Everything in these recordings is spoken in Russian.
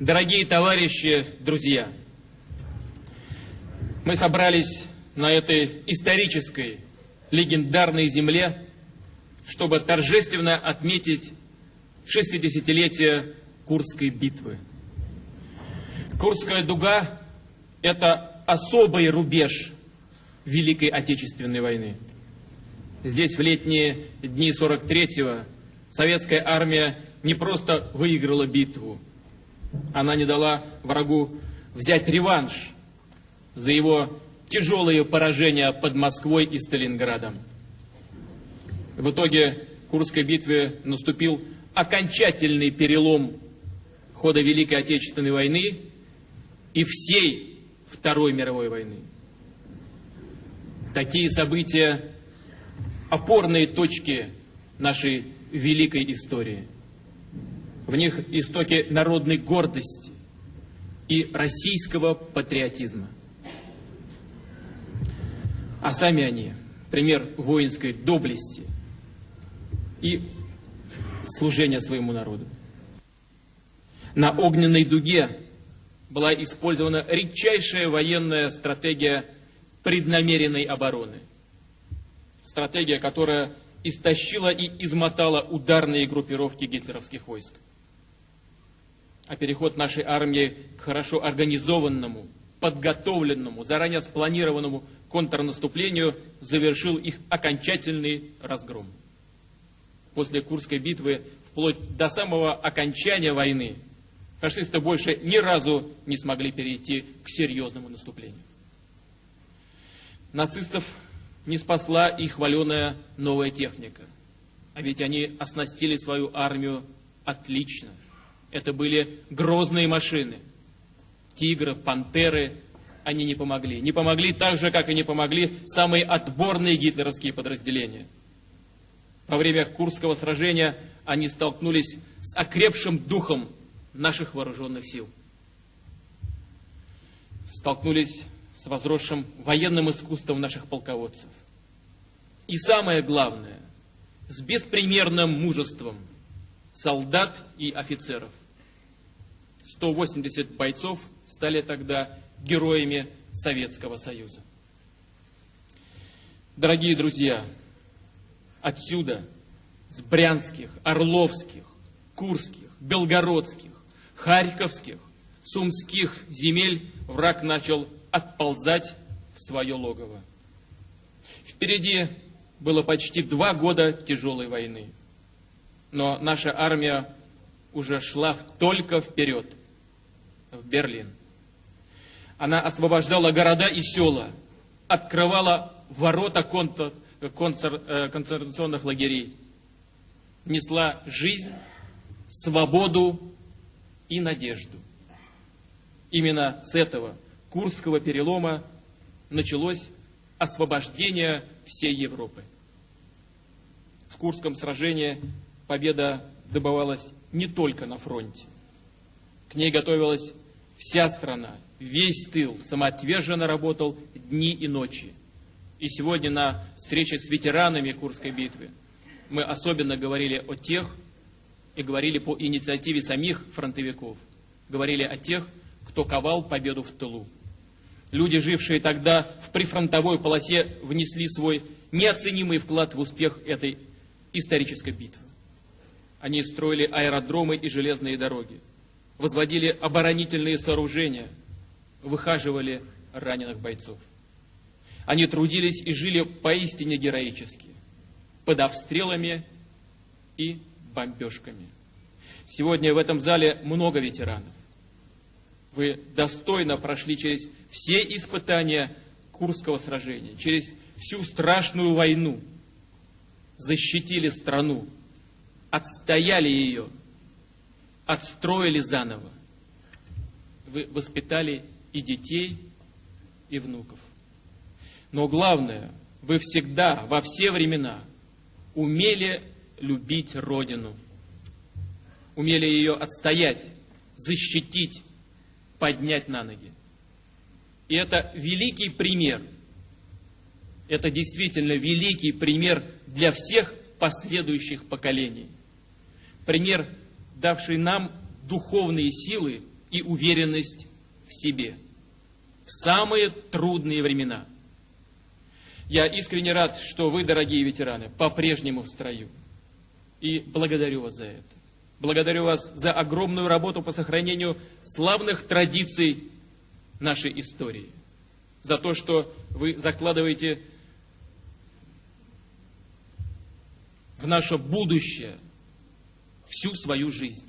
Дорогие товарищи, друзья, мы собрались на этой исторической, легендарной земле, чтобы торжественно отметить 60-летие Курской битвы. Курская дуга – это особый рубеж Великой Отечественной войны. Здесь в летние дни 43-го советская армия не просто выиграла битву, она не дала врагу взять реванш за его тяжелые поражения под Москвой и Сталинградом. В итоге Курской битве наступил окончательный перелом хода Великой Отечественной войны и всей Второй мировой войны. Такие события – опорные точки нашей великой истории. В них истоки народной гордости и российского патриотизма. А сами они – пример воинской доблести и служения своему народу. На огненной дуге была использована редчайшая военная стратегия преднамеренной обороны. Стратегия, которая истощила и измотала ударные группировки гитлеровских войск. А переход нашей армии к хорошо организованному, подготовленному, заранее спланированному контрнаступлению завершил их окончательный разгром. После Курской битвы, вплоть до самого окончания войны, фашисты больше ни разу не смогли перейти к серьезному наступлению. Нацистов не спасла и хваленая новая техника. А ведь они оснастили свою армию отлично. Это были грозные машины. Тигры, пантеры, они не помогли. Не помогли так же, как и не помогли самые отборные гитлеровские подразделения. Во время Курского сражения они столкнулись с окрепшим духом наших вооруженных сил. Столкнулись с возросшим военным искусством наших полководцев. И самое главное, с беспримерным мужеством солдат и офицеров. 180 бойцов стали тогда героями Советского Союза. Дорогие друзья, отсюда, с брянских, орловских, курских, белгородских, харьковских, сумских земель враг начал отползать в свое логово. Впереди было почти два года тяжелой войны. Но наша армия уже шла только вперед, в Берлин. Она освобождала города и села, открывала ворота э, концентрационных лагерей, несла жизнь, свободу и надежду. Именно с этого Курского перелома началось освобождение всей Европы. В Курском сражении победа добывалась не только на фронте. К ней готовилась вся страна, весь тыл самоотверженно работал дни и ночи. И сегодня на встрече с ветеранами Курской битвы мы особенно говорили о тех, и говорили по инициативе самих фронтовиков, говорили о тех, кто ковал победу в тылу. Люди, жившие тогда в прифронтовой полосе, внесли свой неоценимый вклад в успех этой исторической битвы. Они строили аэродромы и железные дороги, возводили оборонительные сооружения, выхаживали раненых бойцов. Они трудились и жили поистине героически, под обстрелами и бомбежками. Сегодня в этом зале много ветеранов. Вы достойно прошли через все испытания Курского сражения, через всю страшную войну, защитили страну, отстояли ее, отстроили заново. Вы воспитали и детей, и внуков. Но главное, вы всегда, во все времена, умели любить Родину, умели ее отстоять, защитить, поднять на ноги. И это великий пример. Это действительно великий пример для всех последующих поколений. Пример, давший нам духовные силы и уверенность в себе в самые трудные времена. Я искренне рад, что вы, дорогие ветераны, по-прежнему в строю. И благодарю вас за это. Благодарю вас за огромную работу по сохранению славных традиций нашей истории. За то, что вы закладываете в наше будущее всю свою жизнь.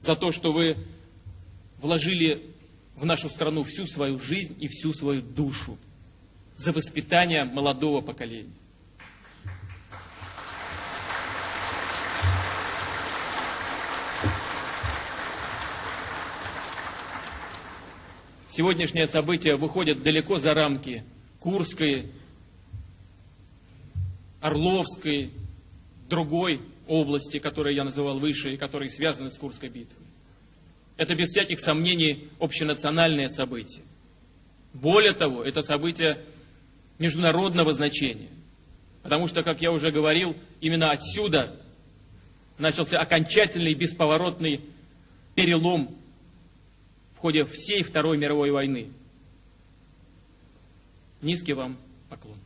За то, что вы вложили в нашу страну всю свою жизнь и всю свою душу. За воспитание молодого поколения. Сегодняшнее событие выходит далеко за рамки Курской, Орловской, другой области, которые я называл выше и которые связаны с Курской битвой. Это без всяких сомнений общенациональное событие. Более того, это событие международного значения. Потому что, как я уже говорил, именно отсюда начался окончательный бесповоротный перелом в ходе всей Второй мировой войны. Низкий вам поклон.